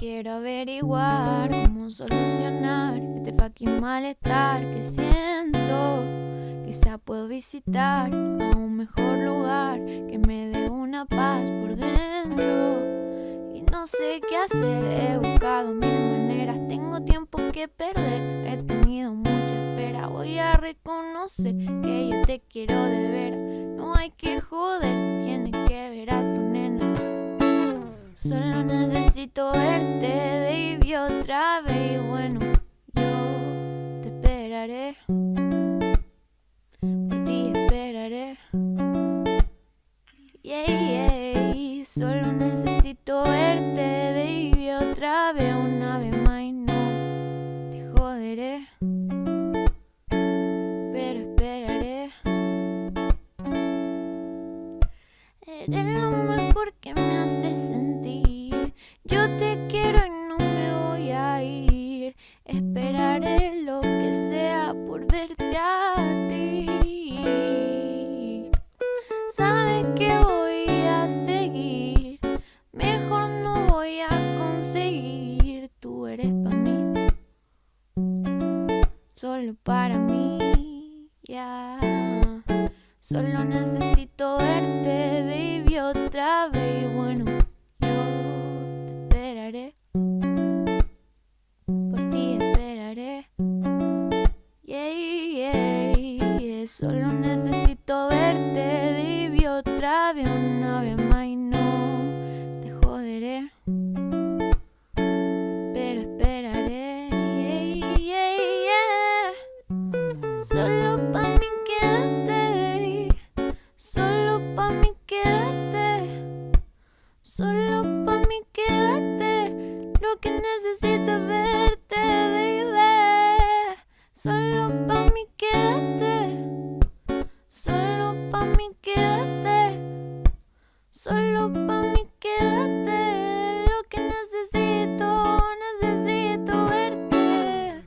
averiguar cómo solucionar este fucking malestar que siento. Quizá puedo visitar a un mejor lugar que me dé una paz por dentro. Y no sé qué hacer, he buscado mil maneras, tengo tiempo que perder, he tenido mucha espera. Voy a reconocer que yo te quiero de ver, necesito verte, baby, otra vez. Y bueno, yo te esperaré. Por ti esperaré. Yeah, yeah. Solo necesito verte, baby, otra vez, una vez más. Y no te joderé. Pero esperaré. Eres lo mejor que me hace sentir. Yo te quiero y no me voy a ir. Esperaré lo que sea por verte a ti. Sabes que voy a seguir. Mejor no voy a conseguir. Tú eres para mí. Solo para mí. Ya. Solo necesito verte, baby, otra vez. Y bueno, Solo necesito verte, baby, otra vez, una vez más. Y no te joderé. Pero esperaré. Yeah, yeah, yeah. Solo pa' mí quédate. Solo pa' mí quédate. Solo pa' mí quédate. Lo que necesito es verte, baby. Solo pa' mí quédate, solo pa' mí quédate, lo que necesito, necesito verte.